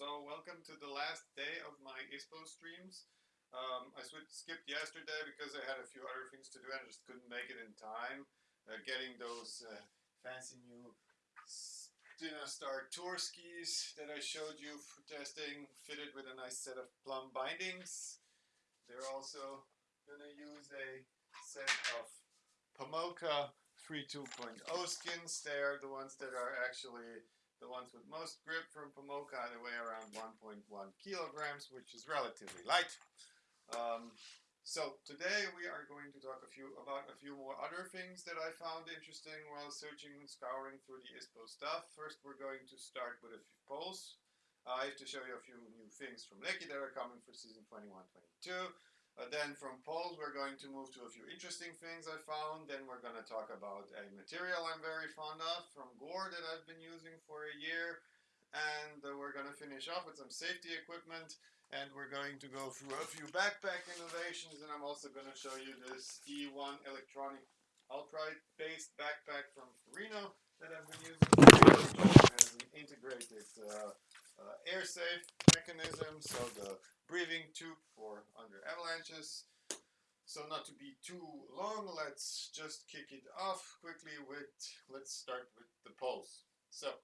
So welcome to the last day of my ISPO streams. Um, I skipped yesterday because I had a few other things to do and I just couldn't make it in time. Uh, getting those uh, fancy new Dynastar Tour skis that I showed you for testing fitted with a nice set of plum bindings. They're also going to use a set of Pomoca 3.2.0 skins. They are the ones that are actually the ones with most grip from Pomoca, they weigh around 1.1 kilograms, which is relatively light. Um, so today we are going to talk a few about a few more other things that I found interesting while searching and scouring through the ISPO stuff. First, we're going to start with a few poles. Uh, I have to show you a few new things from Leki that are coming for season 21-22. Then from poles, we're going to move to a few interesting things I found. Then we're going to talk about a material I'm very fond of from Gore that I've been using for a year. And uh, we're going to finish off with some safety equipment. And we're going to go through a few backpack innovations. And I'm also going to show you this E1 electronic ultralight-based backpack from Ferrino that I've been using. It has an integrated uh, uh, air safe mechanism, so the breathing tube for under avalanches. So not to be too long, let's just kick it off quickly with, let's start with the poles. So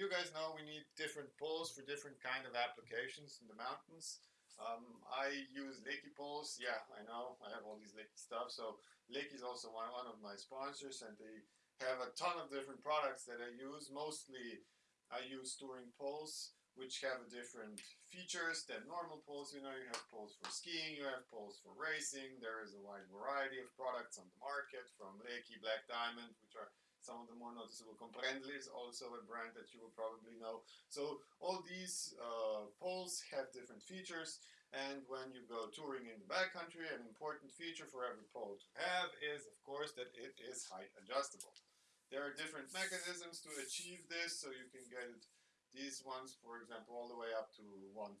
you guys know we need different poles for different kind of applications in the mountains. Um, I use Leki poles. Yeah, I know. I have all these Leki stuff. So Leki is also one, one of my sponsors and they have a ton of different products that I use. Mostly I use touring poles which have different features than normal poles. You know, you have poles for skiing, you have poles for racing. There is a wide variety of products on the market from Leki, Black Diamond, which are some of the more noticeable. Komperdell is also a brand that you will probably know. So all these uh, poles have different features. And when you go touring in the backcountry, an important feature for every pole to have is, of course, that it is height adjustable. There are different mechanisms to achieve this, so you can get it these ones, for example, all the way up to 140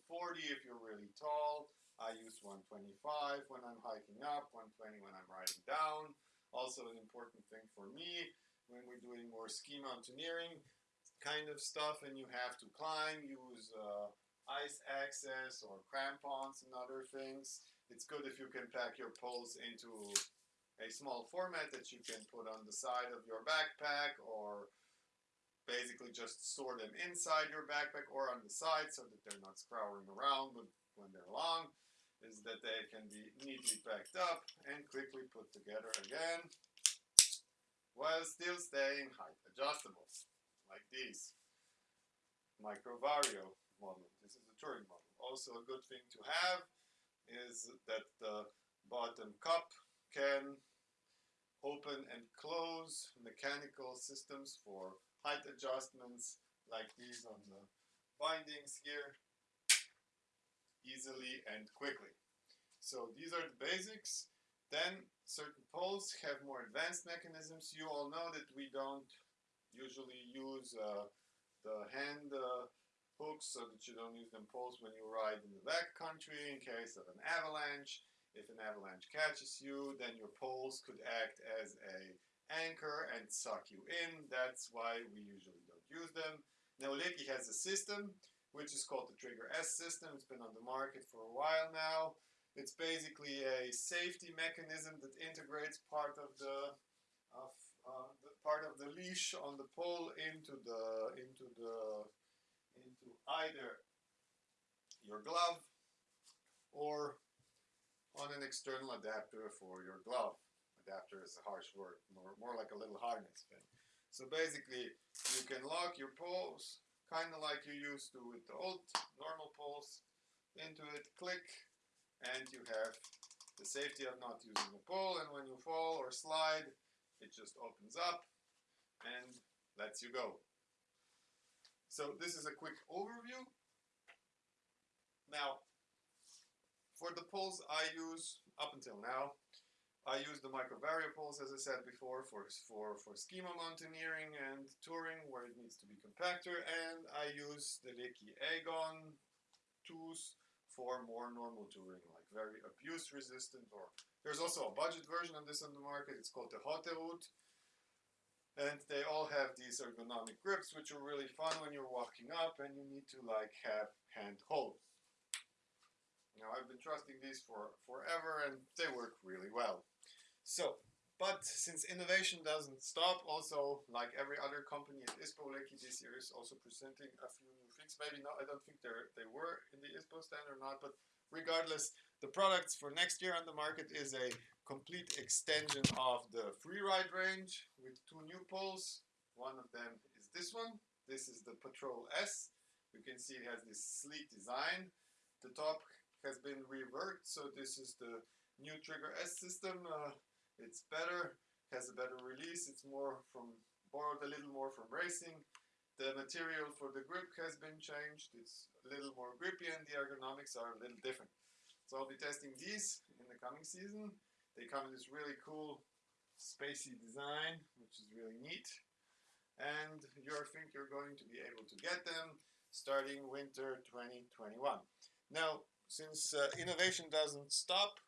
if you're really tall. I use 125 when I'm hiking up, 120 when I'm riding down. Also an important thing for me when we're doing more ski mountaineering kind of stuff and you have to climb, use uh, ice axes or crampons and other things. It's good if you can pack your poles into a small format that you can put on the side of your backpack or basically just store them inside your backpack or on the side so that they're not scouring around when they're long is that they can be neatly packed up and quickly put together again while still staying height adjustable like these. Microvario model this is a touring model. Also a good thing to have is that the bottom cup can open and close mechanical systems for height adjustments like these on the bindings here easily and quickly. So these are the basics. Then certain poles have more advanced mechanisms. You all know that we don't usually use uh, the hand uh, hooks so that you don't use them poles when you ride in the back country in case of an avalanche. If an avalanche catches you, then your poles could act as a anchor and suck you in. That's why we usually don't use them. Now Leki has a system which is called the Trigger S system. It's been on the market for a while now. It's basically a safety mechanism that integrates part of the of uh, the part of the leash on the pole into the into the into either your glove or on an external adapter for your glove adapter is a harsh word, more, more like a little harness thing. So basically, you can lock your poles, kind of like you used to with the old normal poles, into it, click, and you have the safety of not using the pole, and when you fall or slide, it just opens up and lets you go. So this is a quick overview. Now, for the poles I use up until now, I use the microvariables, as I said before, for, for, for ski mountaineering and touring where it needs to be compactor, and I use the Leki Agon tools for more normal touring, like very abuse resistant, or there's also a budget version of this on the market, it's called the Haute Route, and they all have these ergonomic grips, which are really fun when you're walking up and you need to like have hand hold. Now I've been trusting these for forever and they work really well. So, but since innovation doesn't stop, also like every other company at ISPO, Leki this year is also presenting a few new things. Maybe not, I don't think they they were in the ISPO stand or not, but regardless, the products for next year on the market is a complete extension of the freeride range with two new poles. One of them is this one. This is the Patrol S. You can see it has this sleek design. The top has been reworked, so this is the new Trigger S system. Uh, it's better, has a better release. It's more from borrowed a little more from racing. The material for the grip has been changed. It's a little more grippy and the ergonomics are a little different. So I'll be testing these in the coming season. They come in this really cool spacey design, which is really neat. And you think you're going to be able to get them starting winter 2021. Now, since uh, innovation doesn't stop,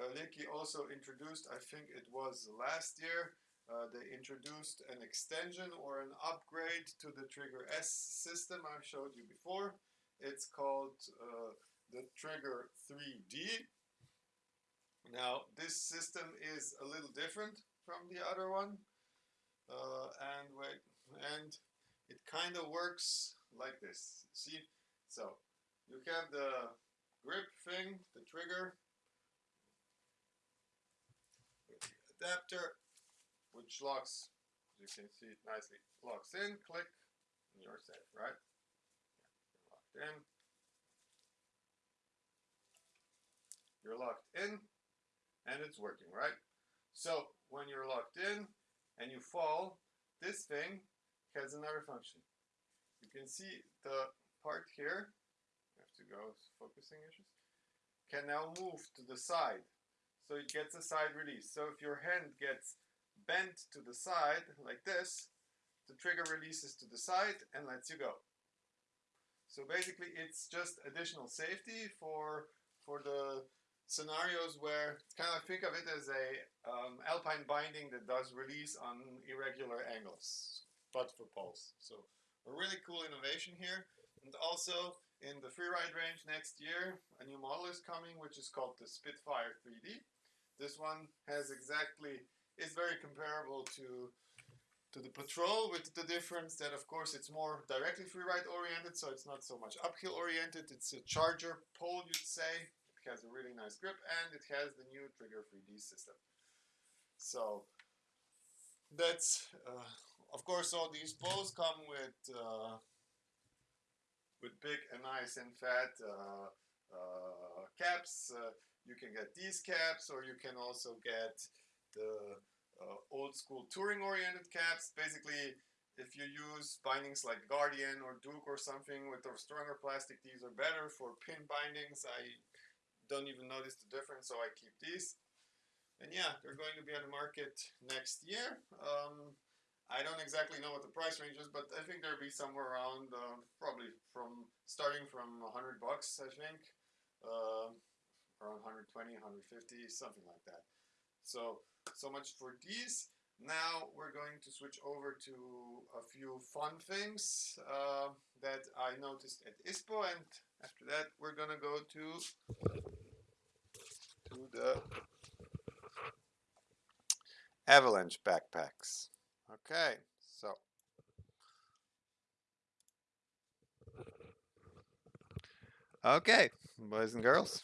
uh, also introduced, I think it was last year, uh, they introduced an extension or an upgrade to the Trigger S system I showed you before. It's called uh, the Trigger 3D. Now this system is a little different from the other one uh, and wait and it kind of works like this see so you have the grip thing the trigger adapter, which locks, you can see, it nicely locks in, click, and you're safe, right? You're locked in. You're locked in, and it's working, right? So when you're locked in and you fall, this thing has another function. You can see the part here, you have to go focusing issues, can now move to the side so it gets a side release. So if your hand gets bent to the side like this, the trigger releases to the side and lets you go. So basically it's just additional safety for, for the scenarios where kind of think of it as a um, alpine binding that does release on irregular angles, but for poles. So a really cool innovation here. And also in the freeride range next year, a new model is coming, which is called the Spitfire 3D. This one has exactly, is very comparable to to the Patrol with the difference that of course it's more directly freeride oriented so it's not so much uphill oriented. It's a charger pole you'd say. It has a really nice grip and it has the new trigger 3D system. So that's uh, of course all these poles come with uh, with big and nice and fat uh, uh caps uh, you can get these caps or you can also get the uh, old school touring oriented caps. Basically, if you use bindings like Guardian or Duke or something with a stronger plastic, these are better for pin bindings. I don't even notice the difference, so I keep these. And yeah, they're going to be on the market next year. Um, I don't exactly know what the price range is, but I think there'll be somewhere around uh, probably from starting from 100 bucks, I think. Uh, around 120, 150, something like that. So, so much for these. Now we're going to switch over to a few fun things uh, that I noticed at ISPO and after that we're gonna go to to the avalanche backpacks. Okay, so okay, boys and girls.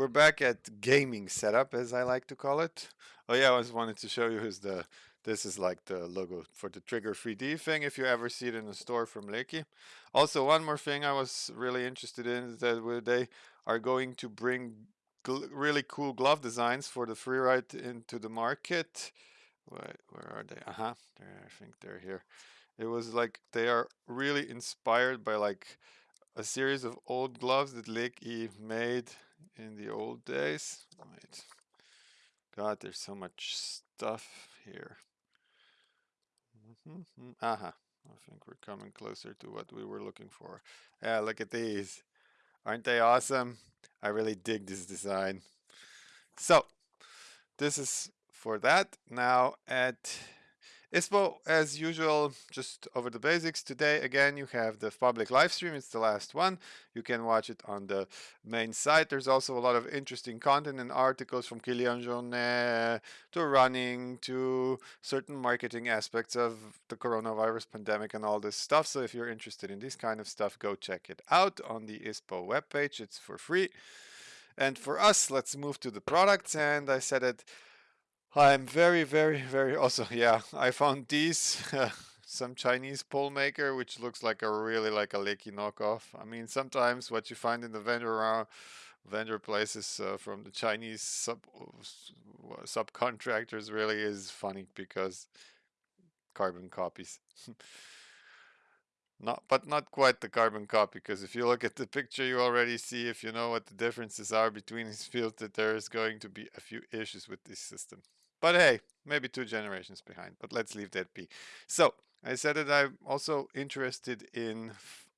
We're back at gaming setup, as I like to call it. Oh yeah, I was wanted to show you is the this is like the logo for the Trigger 3D thing if you ever see it in a store from Leki. Also, one more thing I was really interested in is that they are going to bring really cool glove designs for the freeride into the market. Wait, where are they? Uh-huh, I think they're here. It was like they are really inspired by like a series of old gloves that Leki made in the old days. Wait. God, there's so much stuff here. Mm -hmm. Aha. I think we're coming closer to what we were looking for. Yeah, look at these. Aren't they awesome? I really dig this design. So, this is for that. Now at ISPO, as usual, just over the basics. Today, again, you have the public live stream. It's the last one. You can watch it on the main site. There's also a lot of interesting content and articles from Kilian Jornet to running to certain marketing aspects of the coronavirus pandemic and all this stuff. So if you're interested in this kind of stuff, go check it out on the ISPO webpage. It's for free. And for us, let's move to the products. And I said it I'm very, very, very also, yeah, I found these, some Chinese pole maker, which looks like a really like a Leki knockoff. I mean, sometimes what you find in the vendor around vendor places uh, from the Chinese sub subcontractors really is funny because carbon copies. not, but not quite the carbon copy because if you look at the picture, you already see if you know what the differences are between these fields that there is going to be a few issues with this system. But hey, maybe two generations behind, but let's leave that be. So I said that I'm also interested in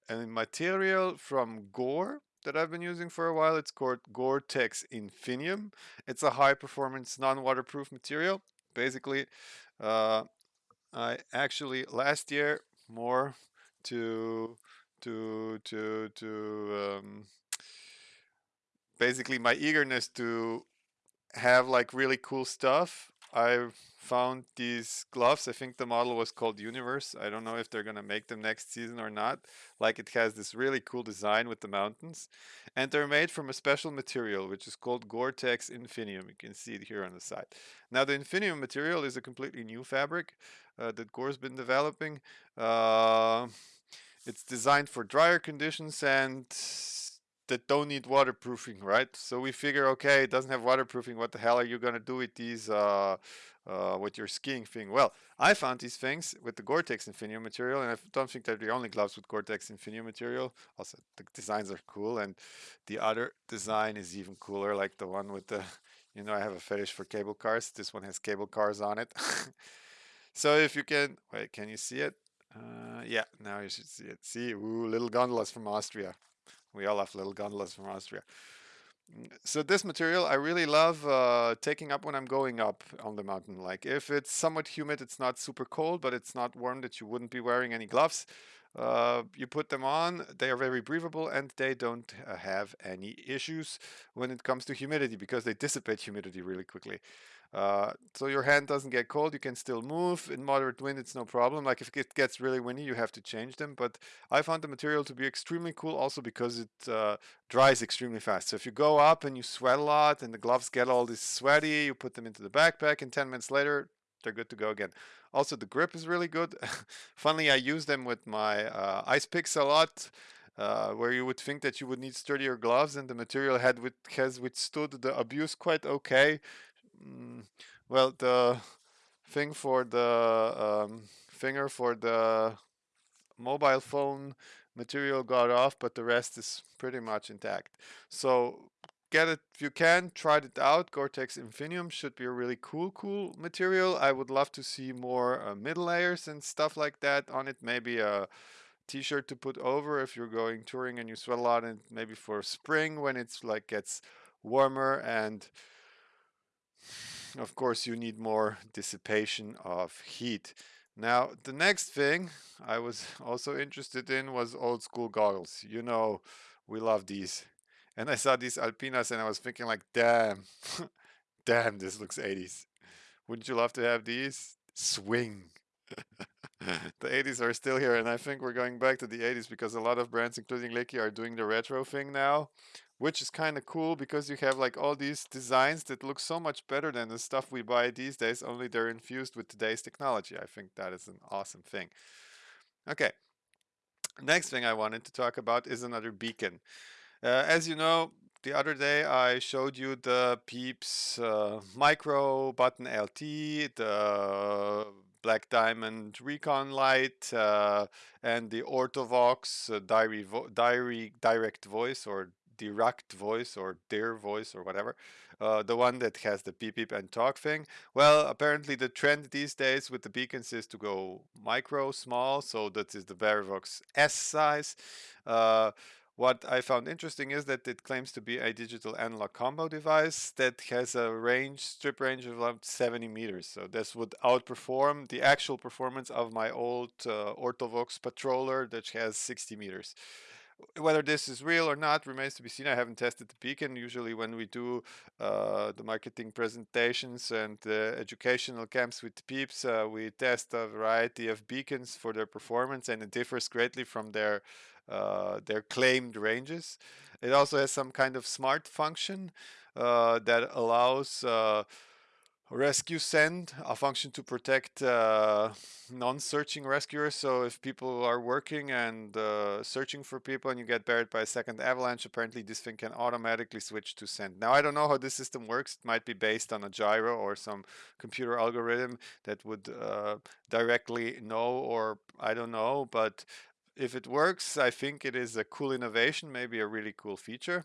a material from Gore that I've been using for a while. It's called Gore-Tex Infinium. It's a high performance non-waterproof material. Basically, uh, I actually last year more to to to to um, basically my eagerness to have like really cool stuff I found these gloves. I think the model was called Universe. I don't know if they're going to make them next season or not. Like it has this really cool design with the mountains. And they're made from a special material, which is called Gore-Tex Infinium. You can see it here on the side. Now the Infinium material is a completely new fabric uh, that Gore's been developing. Uh, it's designed for drier conditions and that don't need waterproofing, right? So we figure, okay, it doesn't have waterproofing. What the hell are you going to do with these, uh, uh, with your skiing thing? Well, I found these things with the Gore-Tex Infinium material, and I don't think they're the only gloves with Gore-Tex Infinium material. Also, the designs are cool, and the other design is even cooler, like the one with the, you know, I have a fetish for cable cars. This one has cable cars on it. so if you can, wait, can you see it? Uh, yeah, now you should see it. See, ooh, little gondolas from Austria. We all have little gondolas from Austria. So this material I really love uh, taking up when I'm going up on the mountain. Like if it's somewhat humid, it's not super cold, but it's not warm that you wouldn't be wearing any gloves. Uh, you put them on, they are very breathable and they don't uh, have any issues when it comes to humidity because they dissipate humidity really quickly. Uh, so your hand doesn't get cold, you can still move. In moderate wind, it's no problem. Like if it gets really windy, you have to change them. But I found the material to be extremely cool also because it uh, dries extremely fast. So if you go up and you sweat a lot and the gloves get all this sweaty, you put them into the backpack and 10 minutes later, they're good to go again. Also, the grip is really good. Funnily, I use them with my uh, ice picks a lot. Uh, where you would think that you would need sturdier gloves and the material had with, has withstood the abuse quite okay Mm, well, the thing for the um, finger for the mobile phone material got off, but the rest is pretty much intact. So get it if you can, try it out. Gore-Tex Infinium should be a really cool, cool material. I would love to see more uh, middle layers and stuff like that on it. Maybe a t-shirt to put over if you're going touring and you sweat a lot and maybe for spring when it's like gets warmer and of course you need more dissipation of heat. Now the next thing I was also interested in was old school goggles. You know we love these. And I saw these Alpinas and I was thinking like damn, damn this looks 80s. Wouldn't you love to have these? Swing. the 80s are still here and I think we're going back to the 80s because a lot of brands including Leki are doing the retro thing now which is kind of cool because you have like all these designs that look so much better than the stuff we buy these days only they're infused with today's technology. I think that is an awesome thing. Okay next thing I wanted to talk about is another beacon. Uh, as you know the other day I showed you the Pieps uh, Micro Button LT, the Black Diamond Recon Light, uh, and the Ortovox uh, diary, diary Direct Voice or direct voice or dear voice or whatever, uh, the one that has the beep beep and talk thing. Well, apparently the trend these days with the beacons is to go micro, small, so that is the Verivox S size. Uh, what I found interesting is that it claims to be a digital analog combo device that has a range, strip range of about 70 meters. So this would outperform the actual performance of my old uh, Ortovox Patroller that has 60 meters whether this is real or not remains to be seen. I haven't tested the beacon. Usually, when we do uh, the marketing presentations and uh, educational camps with Pieps, uh, we test a variety of beacons for their performance, and it differs greatly from their uh, their claimed ranges. It also has some kind of smart function uh, that allows uh, rescue send a function to protect uh, non-searching rescuers. So if people are working and uh, searching for people and you get buried by a second avalanche apparently this thing can automatically switch to send. Now i don't know how this system works. It might be based on a gyro or some computer algorithm that would uh, directly know or i don't know but if it works i think it is a cool innovation maybe a really cool feature.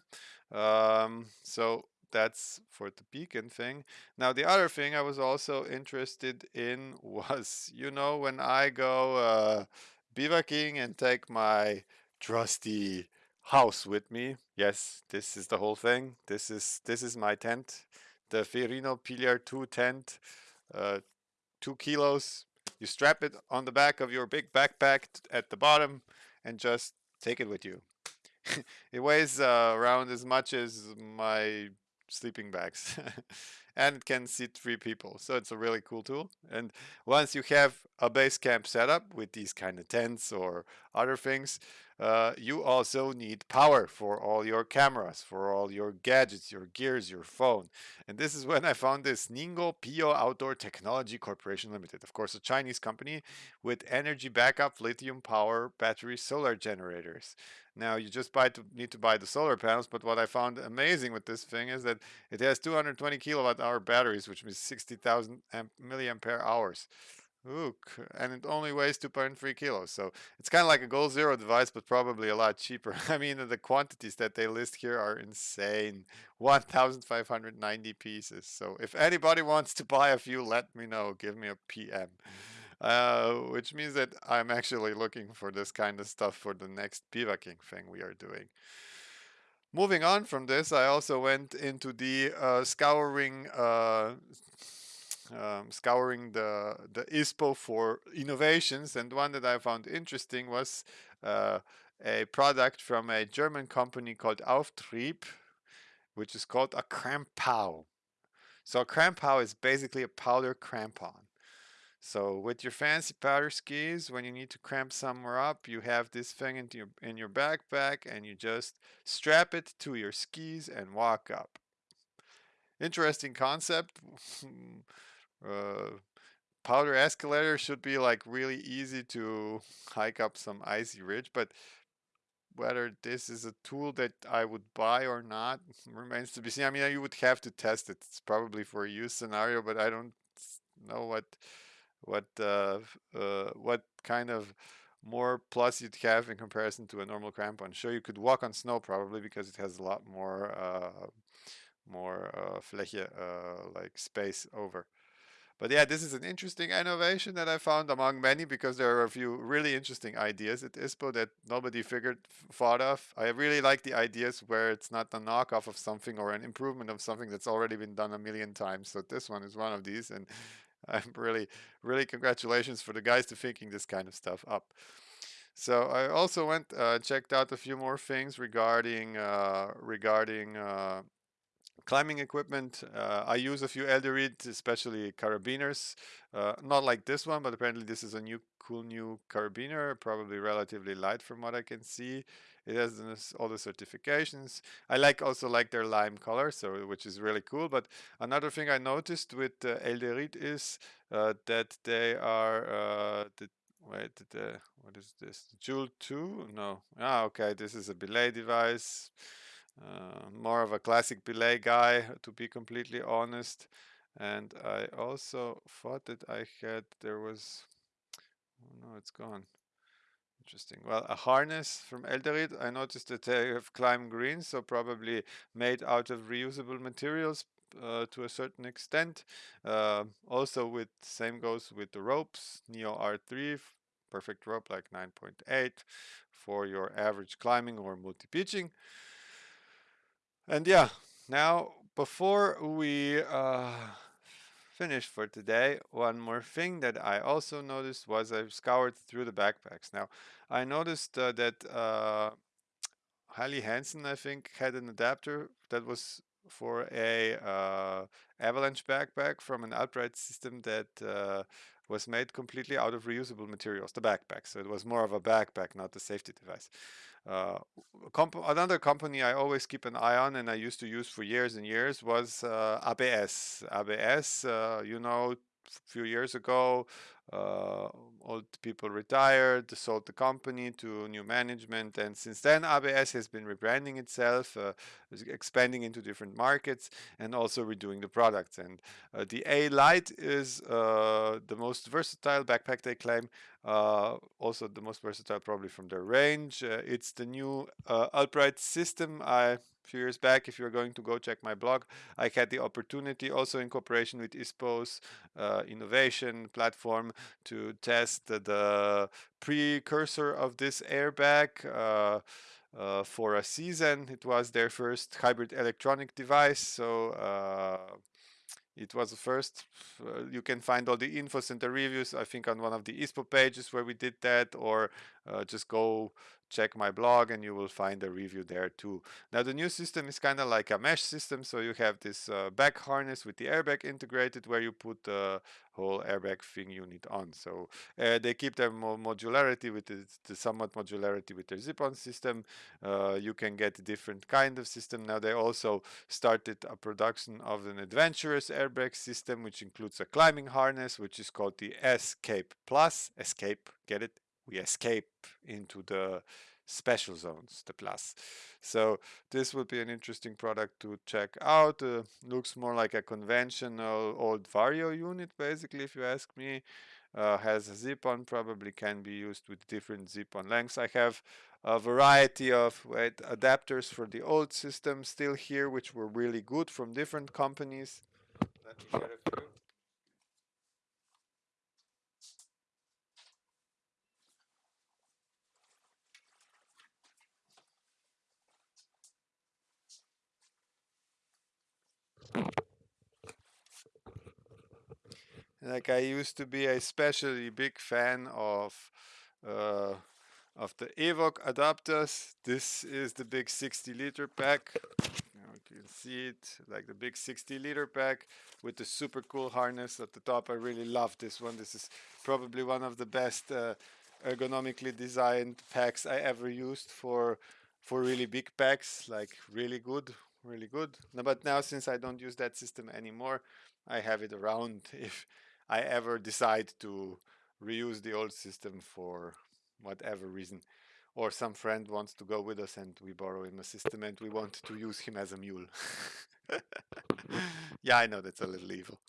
Um, so that's for the beacon thing. Now the other thing I was also interested in was, you know, when I go uh, bivouacking and take my trusty house with me. Yes, this is the whole thing. This is this is my tent, the Ferrino Pilier 2 tent, uh, two kilos. You strap it on the back of your big backpack at the bottom and just take it with you. it weighs uh, around as much as my sleeping bags and it can seat three people so it's a really cool tool and once you have a base camp set up with these kind of tents or other things uh, you also need power for all your cameras, for all your gadgets, your gears, your phone. And this is when I found this Ningbo Pio Outdoor Technology Corporation Limited. Of course, a Chinese company with energy backup lithium power battery solar generators. Now you just buy to, need to buy the solar panels, but what I found amazing with this thing is that it has 220 kilowatt hour batteries, which means 60,000 milliampere hours. Ook, and it only weighs 2.3 kilos. So it's kind of like a goal zero device, but probably a lot cheaper. I mean, the quantities that they list here are insane 1,590 pieces. So if anybody wants to buy a few, let me know. Give me a PM. Uh, which means that I'm actually looking for this kind of stuff for the next bivouacking thing we are doing. Moving on from this, I also went into the uh, scouring uh, um, scouring the the ISPO for innovations, and one that I found interesting was uh, a product from a German company called Auftrieb, which is called a crampau. So a crampau is basically a powder crampon. So with your fancy powder skis, when you need to cramp somewhere up, you have this thing into your, in your backpack and you just strap it to your skis and walk up. Interesting concept. Uh, powder escalator should be like really easy to hike up some icy ridge, but whether this is a tool that I would buy or not remains to be seen. I mean, you would have to test it. It's probably for a use scenario, but I don't know what what uh, uh, what kind of more plus you'd have in comparison to a normal crampon. Sure, you could walk on snow probably because it has a lot more uh, more uh, fläche, uh, like space over. But yeah, this is an interesting innovation that I found among many because there are a few really interesting ideas at ISPO that nobody figured thought of. I really like the ideas where it's not a knockoff of something or an improvement of something that's already been done a million times. So this one is one of these, and I'm really, really congratulations for the guys to thinking this kind of stuff up. So I also went uh, checked out a few more things regarding uh, regarding uh, climbing equipment. Uh, I use a few Edelrid, especially carabiners. Uh, not like this one, but apparently this is a new cool new carabiner, probably relatively light from what I can see. It has all the certifications. I like also like their lime color, so which is really cool. But another thing I noticed with uh, Edelrid is uh, that they are uh, the wait the what is this Joule 2 no ah okay this is a belay device uh, more of a classic belay guy, to be completely honest. And I also thought that I had, there was, oh no, it's gone. Interesting. Well, a harness from Edelrid. I noticed that they have Climb Green, so probably made out of reusable materials uh, to a certain extent. Uh, also, with same goes with the ropes. Neo R3 perfect rope like 9.8 for your average climbing or multi-pitching. And yeah, now before we uh, finish for today, one more thing that I also noticed was I've scoured through the backpacks. Now, I noticed uh, that uh, Hansen, I think, had an adapter that was for a uh, avalanche backpack from an upright system that uh, was made completely out of reusable materials, the backpack. So it was more of a backpack, not a safety device. Uh, comp another company I always keep an eye on and I used to use for years and years was uh, ABS. ABS, uh, you know, few years ago, uh, old people retired, sold the company to new management, and since then ABS has been rebranding itself, uh, expanding into different markets, and also redoing the products. And uh, the A Light is uh, the most versatile backpack they claim, uh, also the most versatile probably from their range. Uh, it's the new upright system. I few years back, if you're going to go check my blog, I had the opportunity also in cooperation with ISPO's uh, innovation platform to test the precursor of this airbag uh, uh, for a season. It was their first hybrid electronic device, so uh, it was the first. Uh, you can find all the infos and the reviews, I think, on one of the ISPO pages where we did that, or uh, just go check my blog and you will find a review there too. Now the new system is kind of like a mesh system, so you have this uh, back harness with the airbag integrated where you put the whole airbag thing unit on. So uh, they keep their mo modularity with the, the, somewhat modularity with their zip-on system. Uh, you can get different kind of system. Now they also started a production of an adventurous airbag system which includes a climbing harness which is called the Escape Plus. Escape, get it? We escape into the special zones, the plus. So this would be an interesting product to check out. Uh, looks more like a conventional old Vario unit, basically, if you ask me. Uh, has a zip-on, probably can be used with different zip-on lengths. I have a variety of wait, adapters for the old system still here, which were really good from different companies. Let me share a few. Like I used to be a especially big fan of uh, of the Evoc adapters. This is the big 60 liter pack. You can see it like the big 60 liter pack with the super cool harness at the top. I really love this one. This is probably one of the best uh, ergonomically designed packs I ever used for for really big packs, like really good, really good. No, But now since I don't use that system anymore, I have it around if I ever decide to reuse the old system for whatever reason or some friend wants to go with us and we borrow him a system and we want to use him as a mule. yeah, I know that's a little evil.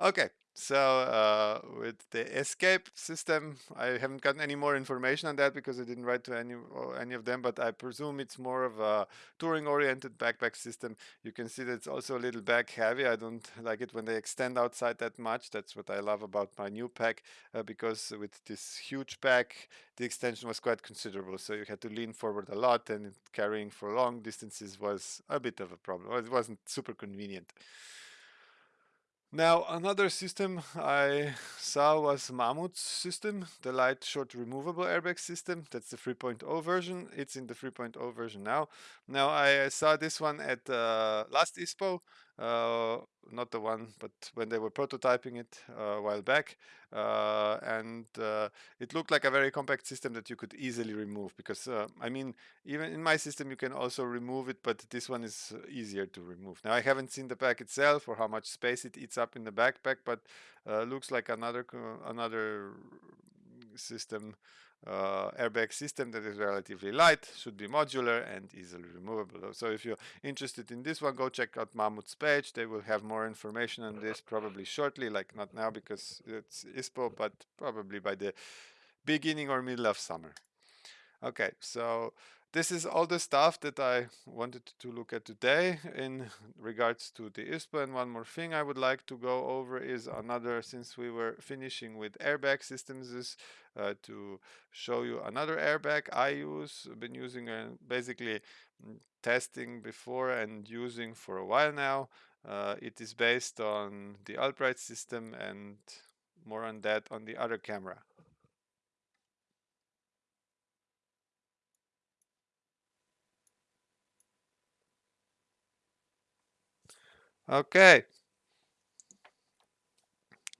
Okay, so uh, with the escape system, I haven't gotten any more information on that because I didn't write to any any of them, but I presume it's more of a touring-oriented backpack system. You can see that it's also a little back heavy. I don't like it when they extend outside that much. That's what I love about my new pack uh, because with this huge pack, the extension was quite considerable. So you had to lean forward a lot and carrying for long distances was a bit of a problem. It wasn't super convenient. Now another system I saw was Mammut's system, the light short removable airbag system. That's the 3.0 version. It's in the 3.0 version now. Now I saw this one at uh, last ISPO uh, not the one, but when they were prototyping it uh, a while back. Uh, and uh, it looked like a very compact system that you could easily remove because, uh, I mean, even in my system you can also remove it, but this one is easier to remove. Now I haven't seen the pack itself or how much space it eats up in the backpack, but looks like another another system uh, airbag system that is relatively light, should be modular and easily removable. So if you're interested in this one, go check out Mammut's page. They will have more information on this probably shortly, like not now because it's ISPO, but probably by the beginning or middle of summer. Okay, so this is all the stuff that I wanted to look at today in regards to the ISPO. And one more thing I would like to go over is another, since we were finishing with airbag systems, is uh, to show you another airbag I use. I've been using uh, basically mm, testing before and using for a while now. Uh, it is based on the Alpride system and more on that on the other camera. Okay.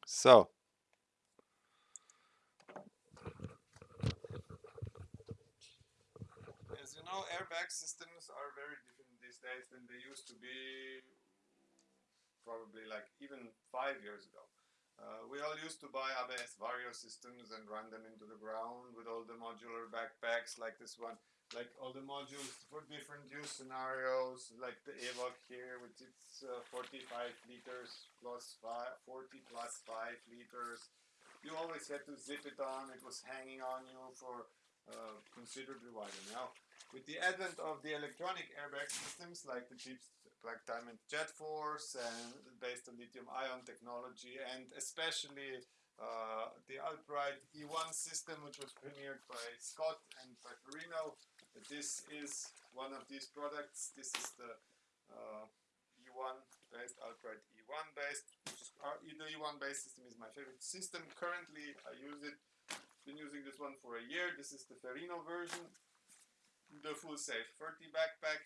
So. As you know, airbag systems are very different these days than they used to be probably like even five years ago. Uh, we all used to buy ABS Vario systems and run them into the ground with all the modular backpacks like this one like all the modules for different use scenarios, like the Evoc here with its uh, 45 liters plus five, 40 plus 5 liters. You always had to zip it on, it was hanging on you for uh, considerably while. Now, with the advent of the electronic airbag systems like the Jeep Black Diamond Jet Force and based on lithium ion technology and especially uh, the Alpride E1 system, which was premiered by Scott and by Ferrino. This is one of these products. This is the uh, E1 based, Alpride E1 based. Our, the E1 based system is my favorite system. Currently, I use it. Been using this one for a year. This is the Ferrino version, the full safe 30 backpack.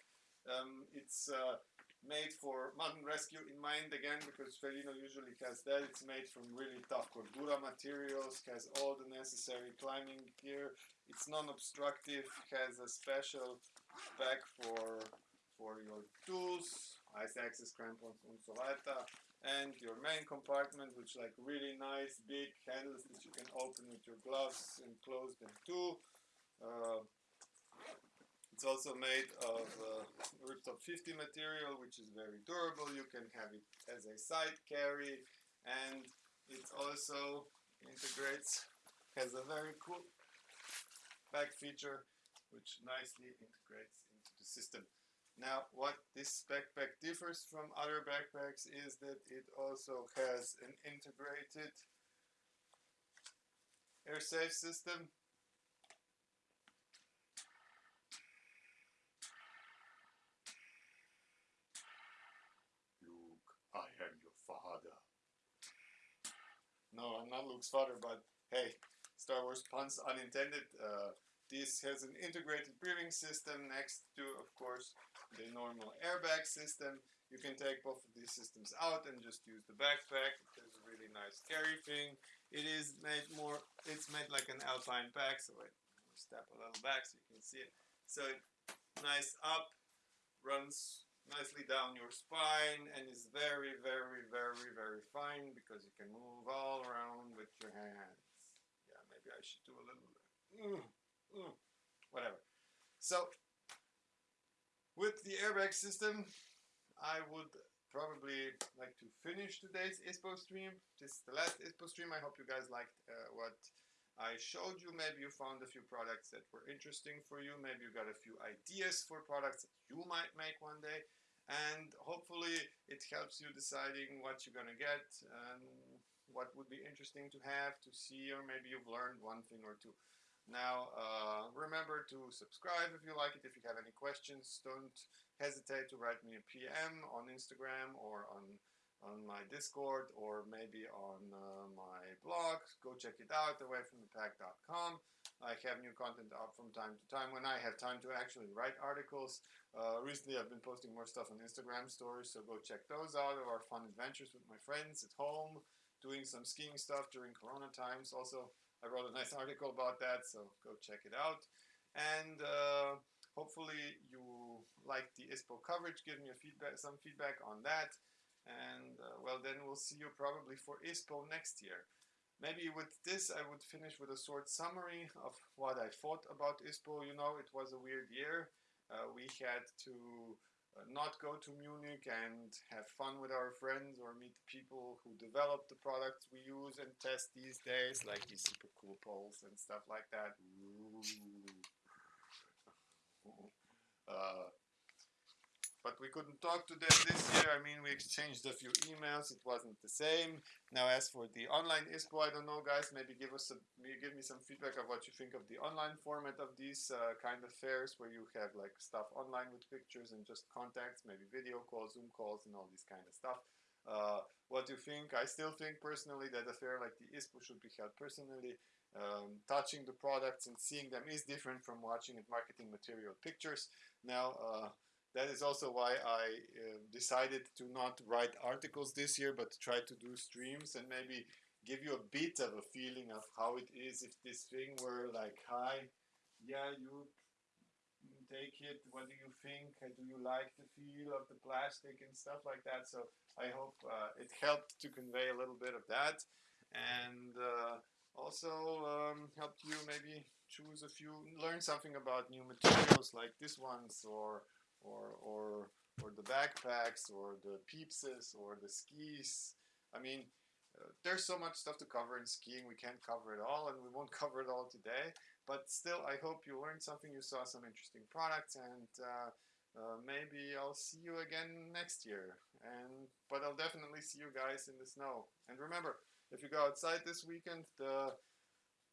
Um, it's uh, made for mountain rescue in mind again because Ferrino usually has that. It's made from really tough cordura materials, has all the necessary climbing gear. It's non-obstructive, has a special bag for for your tools, ice axes, crampons, and so weiter. And your main compartment, which like really nice big handles that you can open with your gloves and close them too. Uh, it's also made of uh, riptop 50 material, which is very durable. You can have it as a side carry, and it also integrates, has a very cool back feature, which nicely integrates into the system. Now, what this backpack differs from other backpacks is that it also has an integrated air safe system Look, I am your father. No, I'm not Luke's father, but hey, Star Wars puns unintended. Uh, this has an integrated breathing system next to, of course, the normal airbag system. You can take both of these systems out and just use the backpack. There's a really nice carry thing. It is made more, it's made like an alpine pack. So wait, step a little back so you can see it. So nice up, runs nicely down your spine and is very, very, very, very fine because you can move all around with your hands. Maybe I should do a little, mm, mm, whatever. So, with the airbag system, I would probably like to finish today's ISPO stream. This is the last ISPO stream. I hope you guys liked uh, what I showed you. Maybe you found a few products that were interesting for you. Maybe you got a few ideas for products that you might make one day and hopefully it helps you deciding what you're going to get and what would be interesting to have to see or maybe you've learned one thing or two now uh, remember to subscribe if you like it if you have any questions don't hesitate to write me a PM on Instagram or on on my Discord or maybe on uh, my blog. Go check it out, awayfromthepack.com. I have new content up from time to time when I have time to actually write articles. Uh, recently, I've been posting more stuff on Instagram stories, so go check those out. Or fun adventures with my friends at home, doing some skiing stuff during Corona times. Also, I wrote a nice article about that, so go check it out. And uh, hopefully, you like the ISPO coverage. Give me feedback, some feedback on that. And uh, well, then we'll see you probably for ISPO next year. Maybe with this, I would finish with a short summary of what I thought about ISPO. You know, it was a weird year. Uh, we had to not go to Munich and have fun with our friends or meet people who develop the products we use and test these days, like these super cool poles and stuff like that. Uh, but we couldn't talk to them this year. I mean, we exchanged a few emails. It wasn't the same. Now, as for the online ISPO, I don't know, guys. Maybe give us some, give me some feedback of what you think of the online format of these uh, kind of fairs, where you have like stuff online with pictures and just contacts, maybe video calls, Zoom calls, and all this kind of stuff. Uh, what do you think? I still think personally that a fair like the ISPO should be held personally. Um, touching the products and seeing them is different from watching at marketing material pictures. Now, uh, that is also why I uh, decided to not write articles this year, but try to do streams and maybe give you a bit of a feeling of how it is if this thing were like, hi, yeah, you take it, what do you think, do you like the feel of the plastic and stuff like that. So I hope uh, it helped to convey a little bit of that and uh, also um, helped you maybe choose a few, learn something about new materials like this ones or or or or the backpacks or the Piepses or the skis. I mean, uh, there's so much stuff to cover in skiing. We can't cover it all, and we won't cover it all today. But still, I hope you learned something. You saw some interesting products, and uh, uh, maybe I'll see you again next year. And but I'll definitely see you guys in the snow. And remember, if you go outside this weekend, the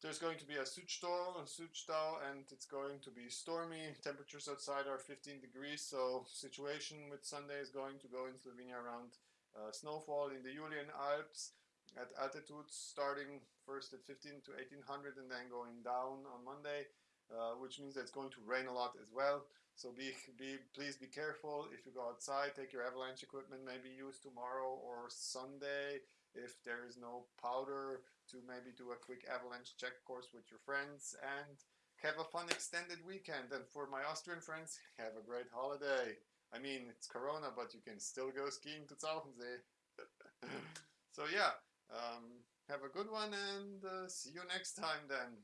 there's going to be a Südstau, a Südstau, and it's going to be stormy. Temperatures outside are 15 degrees, so situation with Sunday is going to go in Slovenia around uh, snowfall in the Julian Alps at altitudes starting first at 15 to 1800 and then going down on Monday, uh, which means that it's going to rain a lot as well. So be, be please be careful if you go outside. Take your avalanche equipment, maybe use tomorrow or Sunday if there is no powder to maybe do a quick avalanche check course with your friends and have a fun extended weekend. And for my Austrian friends, have a great holiday. I mean, it's Corona, but you can still go skiing to Zauchensee. so yeah, um, have a good one and uh, see you next time then.